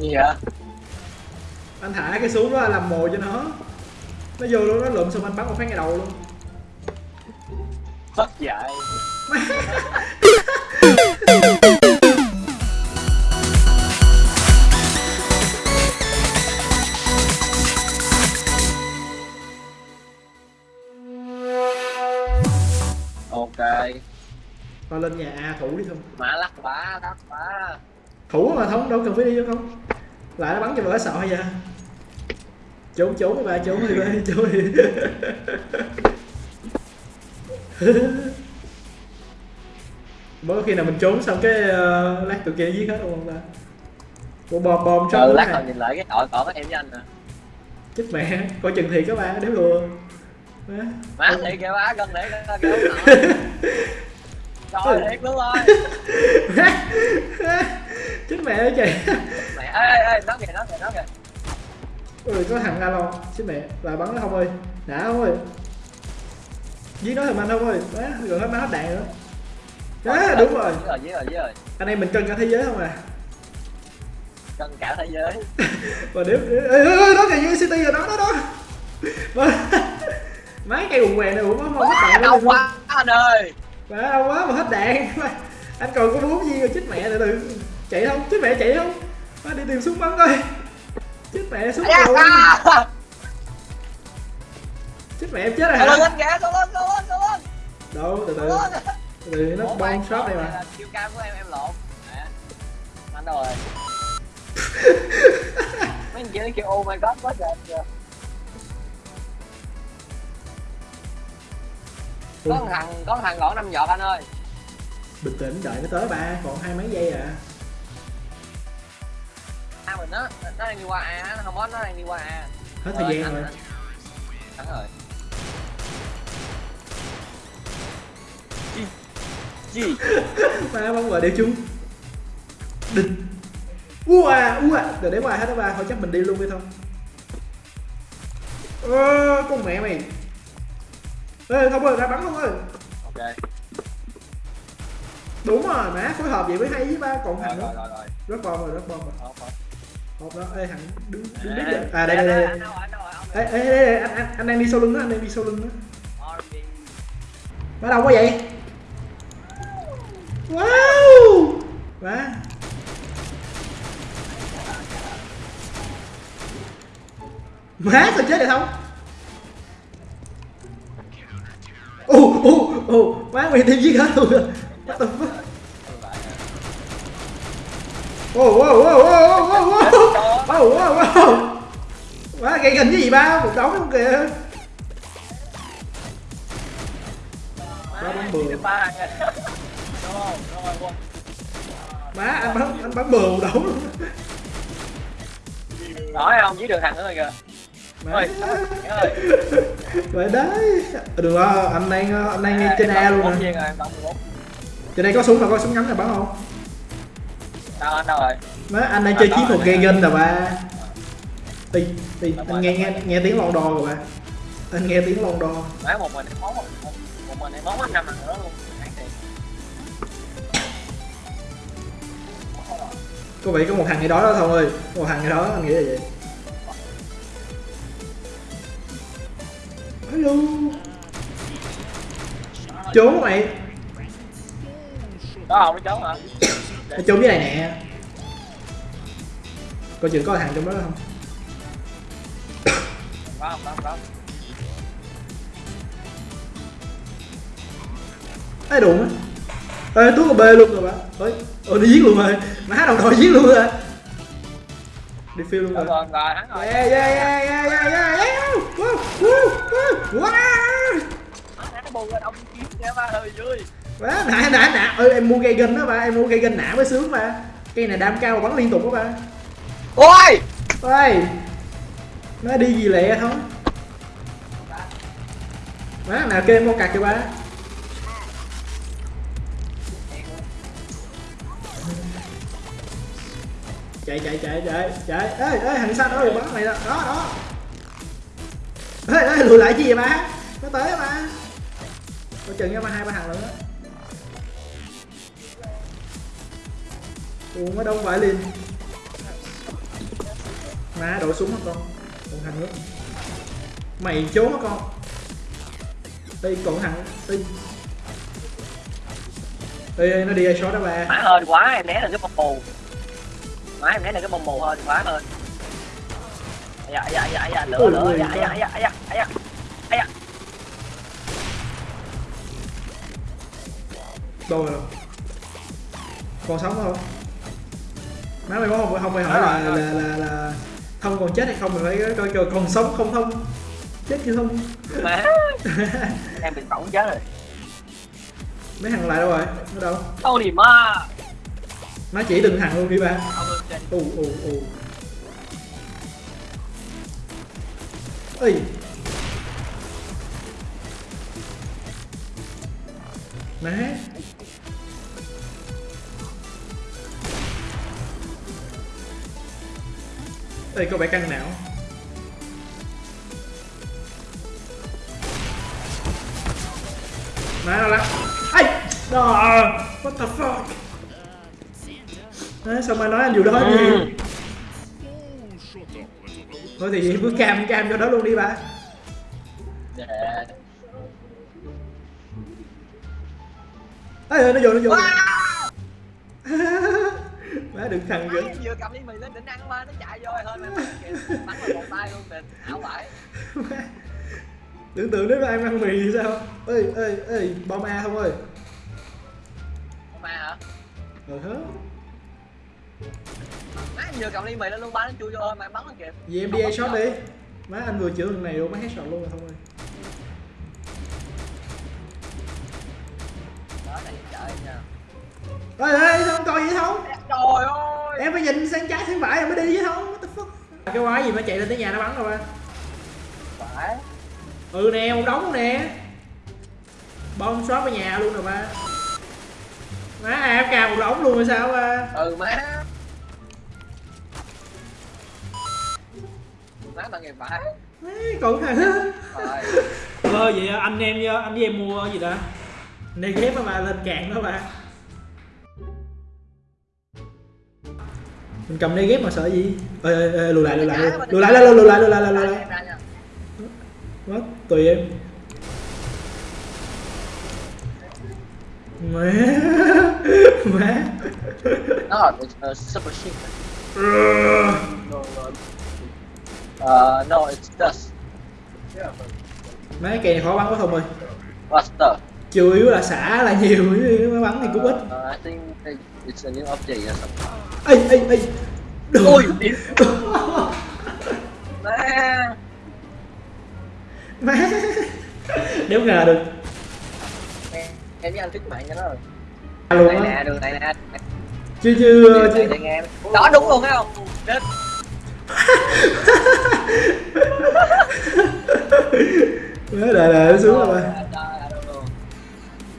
gì vậy? Anh thả cái xuống đó làm mồi cho nó. Nó vô luôn nó lượm xong anh bắn một phát ngay đầu luôn. Mất dạy ok tao lên nhà a thủ đi không? Mã lắc bá lắc bá thủ mà không đâu cần phải đi vô không? Lại nó bắn cho vợ sợ vậy? Trốn trốn bạn trốn đi ba trốn đi. Mới khi nào mình trốn xong cái uh, lát tụi kia giết hết luôn ta. Ủa bom bom ừ trong lát rồi nhìn lại cái đội còn có em với anh nè chết mẹ coi chừng thì các bạn đéo lừa Má. má thì kìa má gần để nổi trời thiệt luôn rồi. Chết mẹ ơi chị mẹ. Ê ê ê nó kìa nó kìa nó kìa. Ui có thằng Alon chết mẹ lại bắn nó không ơi. Đã không ơi giết nó thằng anh không ơi. Má rồi hết má hết đạn nữa đó đúng rồi. giết rồi giết rồi giết rồi. Anh em mình cân cả thế giới không à? Cân cả thế giới. Và nếu ê, ê, đó kìa city rồi đó đó đó Má- mấy cây quần què này ủa má hết đạn rồi quá anh ơi. Má đau quá mà hết đạn. Anh còn có bốn viên rồi chết mẹ từ từ. Chạy không? Chết mẹ chạy không? Má đi tìm súng bắn coi. Chết mẹ súng rồi à, chết mẹ em chết rồi lên hả? lên kìa lên lên lên lên đâu từ từ. Lên từ từ nó bom shot đây mà. chiêu cam của em em lộn? Nè. anh đâu rồi mấy anh chị nó kêu oh my god quá trời có một thằng có một thằng gõ năm giọt anh ơi. Bình tĩnh đợi nó tới ba còn hai mấy giây à. A mình á nó đang đi qua a nó không có nó đang đi qua a. Hết thời gian rồi. thắng rồi gì gì ba bóng vào đều chung. Đinh. Ua à ua. À để ngoài hết đó ba thôi chắc mình đi luôn đi thôi. Ơ con mẹ mày ê không ơi ra bắn luôn ơi. Ok. Đúng rồi má phối hợp vậy mới hay với ba còn thằng rồi nữa rồi rồi rất bom rồi rất bom rồi. Hộp đó ê thằng đứng đứng đứng vậy. à đây đây đây. Ê ê ê, anh, anh anh đang đi sau lưng đó anh đang đi sau lưng đó má đâu quá vậy? Wow! Má. Má sao chết vậy không ô ồ má mày thêm giết hết luôn rồi What the fuck? Wow, wow, wow, wow, wow, wow, wow, wow, wow, wow. Má gây hình cái gì ba, một đống luôn kìa. Ba bắn bừa. Má anh bắn anh bắn bừa một đống luôn. Nói không, dưới đường thằng nữa rồi kìa. Vậy đấy. Được rồi, anh đang anh đang ngay trên Em A luôn 14 nè. viên rồi, em bắn 14. Trên đây có súng mà có súng ngắn này bắn không? Đâu, anh đâu rồi? Má anh đang chơi chiến thuật gây gân nè ba. Đi, đi, anh nghe nghe nghe tiếng lon đo rồi ba. Anh nghe tiếng lon đo. Má một mình em món một, mình em món hết năm lần nữa luôn. Có vẻ có một thằng gì đó đó thôi. Một thằng gì đó anh nghĩ là vậy. Hello. Trốn mày. Có không, nó trốn hả? Nó trốn dưới này nè. Coi chừng có thằng trong đó không? Ê đụng á. Ê Tuấn có bê luôn rồi bạn. Ôi, ôi đi giết luôn rồi. Má đồng đội giết luôn rồi. Đi phiêu luôn Rồi, rồi. rồi, rồi, thắng rồi. Yeah yeah yeah yeah yeah yeah Quá nã nã nã. Ơi em mua cây gân đó ba, em mua cây gân nã mới sướng ba. Cây này đam cao mà bắn liên tục đó ba. Ôi! Ôi. Nó đi gì lẹ thôi. Má nào kêu em con cặc cho ba. chạy chạy chạy chạy chạy ê ê thằng xanh ơi bắn mày đó đó đó ê, ê, lùi lại chi vậy ba nó tới mà coi chừng nha mà hai ba thằng nữa. Ủa nó đông vải liền. Má đổ súng hả con. Còn thằng nữa. Mày trốn hả con. Đây còn thằng đây Ê, nó đi ai shot đó ba? Má hơi quá em né được cái bông mù má em né được cái bông mù hơi quá thôi. Dạ dạ dạ dạ lửa lửa dạ dạ dạ dạ dạ đâu rồi. Còn sống không? Má mày có không? Không phải hỏi là là là là không còn chết hay không mày phải coi coi còn sống không không? Chết chưa không? Má. Em bị bỏng chết rồi. Mấy thằng lại đâu rồi? Nó đâu? Đâu thì ma má chỉ từng thằng luôn đi ba. Ù ù ù. Ơi má Ê, có vẻ căng não Má nó lắm Ây Đó What the fuck? Đấy, sao mà nói anh dù đó Ừ. gì Thôi thì bước cam cam cho đó luôn đi ba Dạ. Ê, ê, nó vô nó vô Má đừng thằng em vừa cầm ly mì lên định ăn mà nó chạy vô hơn mà bắn vào một tay luôn kìa ảo vải tưởng tượng nếu mà em ăn mì thì sao? Ê ê ê bom a không ơi? Ma hả? Ờ hớ. Má em vừa cầm ly mì lên luôn ba nó chui vô thôi mà em bắn nó kìa. Vậy em đi a shot đi. Má anh vừa chữa thằng này luôn má headshot luôn rồi không ơi. Đó này trời nha. Sao không coi vậy không trời ơi. Em phải nhìn sang trái sang phải rồi mới đi chứ không what the fuck? Cái quái gì mà chạy lên tới nhà nó bắn rồi ba phải. Ừ nè một đống luôn nè. Bom xóa vào nhà luôn rồi ba. Má em cào một đống luôn rồi sao ba? Ừ má. Má bằng nghề phải. Má còn thằng rồi ờ vậy anh em anh với em mua gì đó này ghép mà lên cạn đó ba mình cầm đây ghép mà sợ gì ê ê ê lùi lại lùi lại lùi lại lùi lại lùi lại lùi lại lùi lại lùi mất tùy em má má nó là ờ, super shit Uh, no, it's dust. Mấy cây này khó bắn quá không ơi. Buster. Chủ yếu là xả là nhiều, mới bắn thì cũng ít. Uh, I think it's a new update or something ê ê ê ôi má má nếu ngờ được em em với anh thích mạng cho nó rồi này á nè đường này nè để nghe em đó đúng luôn thấy không Chết. má đợi đợi nó xuống rồi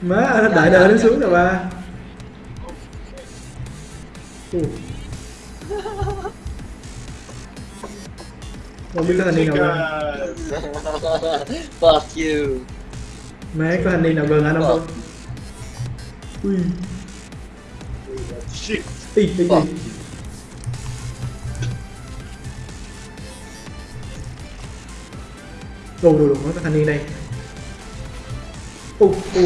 ba má đợi đợi nó xuống rồi ba Ù. không biết có niên nào gần Fuck you. Má có thanh niên nào gần anh không? Ui. Shit. ý ý ý đồ đồ đồ có thanh niên đây u u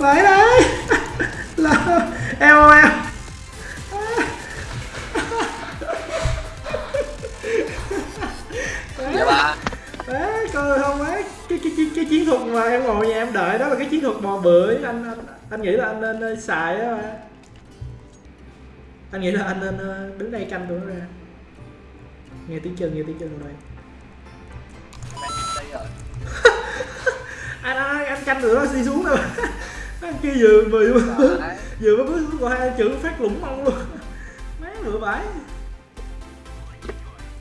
Đấy là em ơi em. Dạ ba đấy coi không ấy. Cái, cái, cái, cái chiến thuật mà em ngồi nhà em đợi đó là cái chiến thuật bò bưởi. Anh anh anh nghĩ là anh nên ờ, xài đó mà anh nghĩ là anh nên ờ, đứng đây canh tụi nó ra. Nghe tiếng chân nghe tiếng chân ở đây Đây rồi anh anh anh canh tụi nó đi xuống đâu anh kia vừa vừa vừa, vừa mới bước qua hai chữ phát lủng mông luôn. Má vừa vãi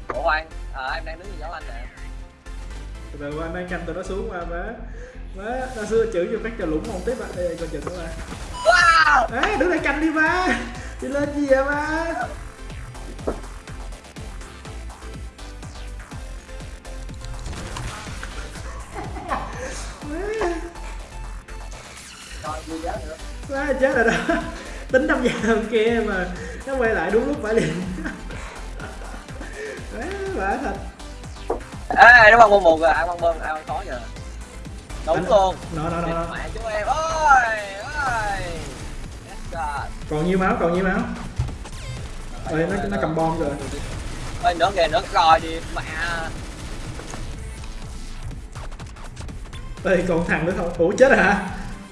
Ủa anh à, em đang đứng gì giấu anh nè. Từ từ anh đang canh tụi nó xuống qua má. Má nó xưa chữ cho phát cho lủng mông tiếp á đây coi chừng nó ra Wow! À đứng đây canh đi ba Đi lên gì vậy ba chết rồi đó. Tính năm giờ kia mà Nó quay lại đúng lúc phải liền bả thật. Ê nó băng bông một rồi ai băng bông ai băng khó giờ đúng Anh- luôn. Nó, nó, nó, nó mẹ chú em. Ơi Yes, God. Còn nhiêu máu, còn nhiêu máu? Ơi, nó, nó cầm bom rồi ơi nữa kìa nữa coi đi mẹ. Ê, còn thằng nữa không? Ủa chết rồi hả?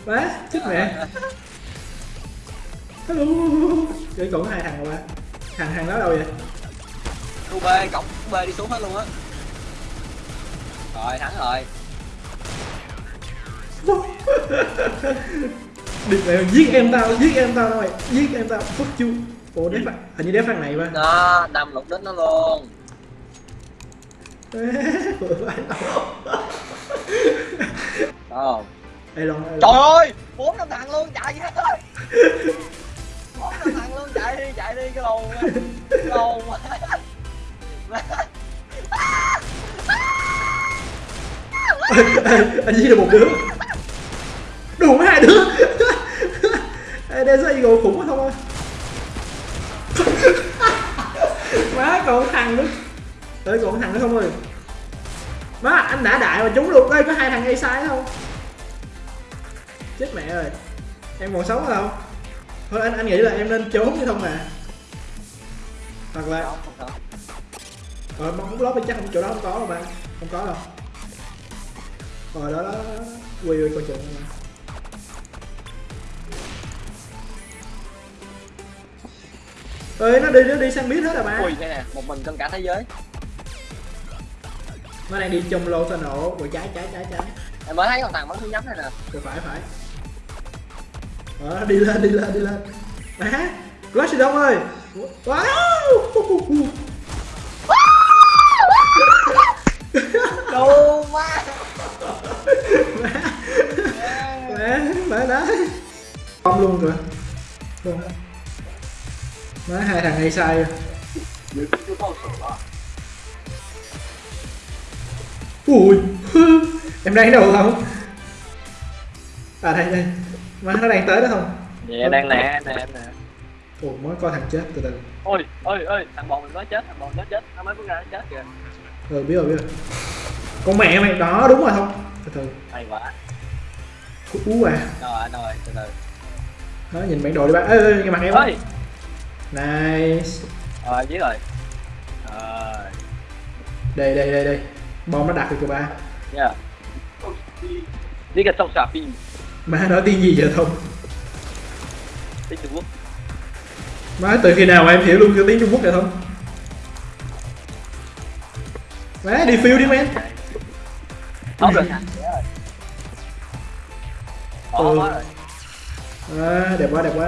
Má, chết mẹ Hello. Còn có hai thằng rồi Thằng thằng đó đâu vậy? khu b cổng b đi xuống hết luôn á. Rồi thắng rồi. Địch mẹ giết em tao, giết em tao mày Giết em tao, fuck you Ủa đép à? Hình như đép thằng này ba nó đâm lục đích nó luôn. Ồ. Ê Long trời ơi bốn năm thằng luôn chạy hết ơi đi cái lồn cái lồn Anh giết được một đứa. Đủ hai đứa. Ê, Desert Eagle khủng quá không ơi Má còn thằng nữa. Tới còn thằng nữa không ơi. Má anh đã đại mà trúng luôn đây có hai thằng A sai không? Chết mẹ rồi Em còn sống không? Thôi anh anh nghĩ là em nên trốn chứ không à. Hoặc là không không không lót chắc không chỗ đó không có đâu bạn. Không có đâu. Rồi đó đó, đó. Ui ui coi chừng mà. Ơi nó đi nó đi sang biết hết rồi ba ui đây nè một mình trong cả thế giới. Nó đang đi trong lô sao nổ Rồi trái trái trái trái. Em mới thấy con thằng bắn thứ nhắm này nè. Rồi phải phải. Ờ đi lên đi lên đi lên. Má Clash Đông ơi Wow đồ quá! Mẹ, mẹ đấy Bom luôn rồi Luôn Má hai thằng hay sai rồi Ui Em đang đâu không À đây đây Má nó đang tới đó không Dạ đang nè nè nè Ồ mới coi thằng chết từ từ. Ôi ôi ôi thằng bò mình mới chết thằng bò nó chết nó mới bước ra nó chết kìa. Ừ biết rồi biết rồi. Con mẹ mày đó đúng rồi không Từ từ. Hay quá. Ú à. Rồi rồi từ từ. Đó nhìn bản đồ đi ba Ê ê nghe mặt em ơi Nice. Rồi biết rồi. Rồi. Đây đây đây đây. Bom nó đặt được cho ba. Nha đi cái sông xà phi. Má nói tiếng gì vậy không tiếng trung quốc Má từ khi nào mà em hiểu luôn cái tiếng Trung Quốc vậy không Má đi phiêu đi men thằng rồi. Ừ. à, Đẹp quá đẹp quá